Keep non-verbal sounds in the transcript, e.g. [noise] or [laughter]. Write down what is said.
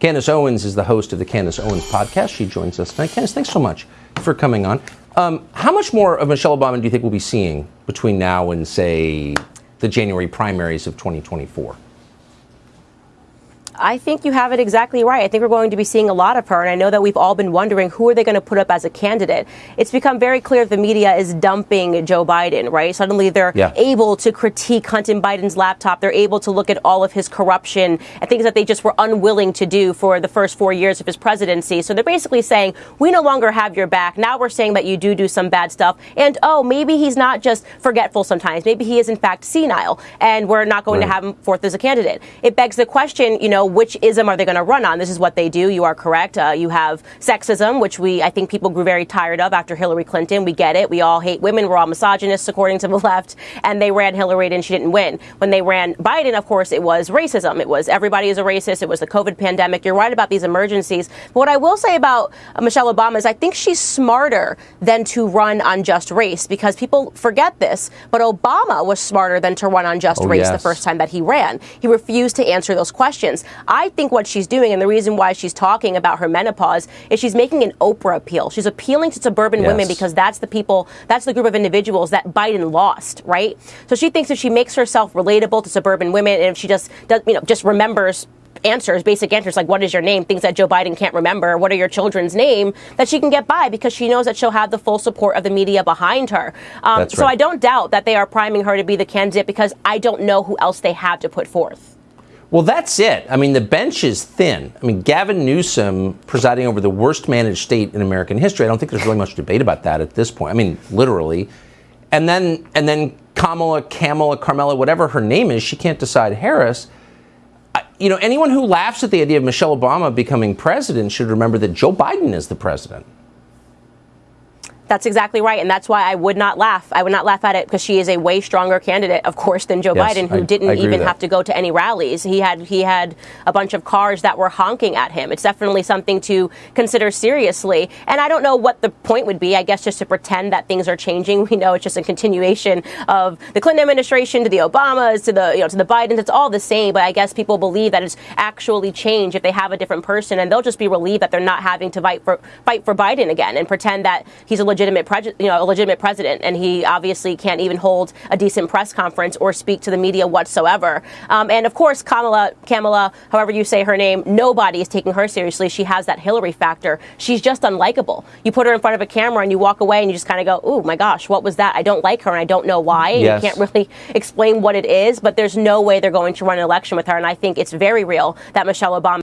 Candace Owens is the host of the Candace Owens podcast. She joins us tonight. Candace, thanks so much for coming on. Um, how much more of Michelle Obama do you think we'll be seeing between now and, say, the January primaries of 2024? I think you have it exactly right. I think we're going to be seeing a lot of her, and I know that we've all been wondering who are they going to put up as a candidate. It's become very clear the media is dumping Joe Biden, right? Suddenly they're yeah. able to critique Hunter Biden's laptop. They're able to look at all of his corruption and things that they just were unwilling to do for the first four years of his presidency. So they're basically saying, we no longer have your back. Now we're saying that you do do some bad stuff. And oh, maybe he's not just forgetful sometimes. Maybe he is in fact senile, and we're not going right. to have him forth as a candidate. It begs the question, you know, which ism are they going to run on? This is what they do. You are correct. Uh, you have sexism, which we, I think people grew very tired of after Hillary Clinton. We get it. We all hate women. We're all misogynists, according to the [laughs] left. And they ran Hillary and she didn't win. When they ran Biden, of course, it was racism. It was everybody is a racist. It was the COVID pandemic. You're right about these emergencies. But what I will say about uh, Michelle Obama is I think she's smarter than to run on just race because people forget this. But Obama was smarter than to run on just oh, race yes. the first time that he ran. He refused to answer those questions. I think what she's doing, and the reason why she's talking about her menopause, is she's making an Oprah appeal. She's appealing to suburban yes. women because that's the people, that's the group of individuals that Biden lost, right? So she thinks if she makes herself relatable to suburban women, and if she just does, you know, just remembers answers, basic answers like what is your name, things that Joe Biden can't remember, what are your children's name, that she can get by because she knows that she'll have the full support of the media behind her. Um, right. So I don't doubt that they are priming her to be the candidate because I don't know who else they have to put forth. Well, that's it. I mean, the bench is thin. I mean, Gavin Newsom presiding over the worst managed state in American history. I don't think there's really much debate about that at this point. I mean, literally. And then and then Kamala, Kamala, Carmela, whatever her name is, she can't decide Harris. You know, anyone who laughs at the idea of Michelle Obama becoming president should remember that Joe Biden is the president. That's exactly right. And that's why I would not laugh. I would not laugh at it because she is a way stronger candidate, of course, than Joe yes, Biden, who I, didn't I even have to go to any rallies. He had he had a bunch of cars that were honking at him. It's definitely something to consider seriously. And I don't know what the point would be. I guess just to pretend that things are changing. [laughs] We know it's just a continuation of the Clinton administration to the Obamas to the you know to the Bidens. It's all the same. But I guess people believe that it's actually change if they have a different person, and they'll just be relieved that they're not having to fight for fight for Biden again and pretend that he's a legit legitimate, you know, a legitimate president, and he obviously can't even hold a decent press conference or speak to the media whatsoever. Um, and of course, Kamala, Kamala, however you say her name, nobody is taking her seriously. She has that Hillary factor. She's just unlikable. You put her in front of a camera and you walk away and you just kind of go, "Oh my gosh, what was that? I don't like her and I don't know why." Yes. You can't really explain what it is, but there's no way they're going to run an election with her. And I think it's very real that Michelle Obama.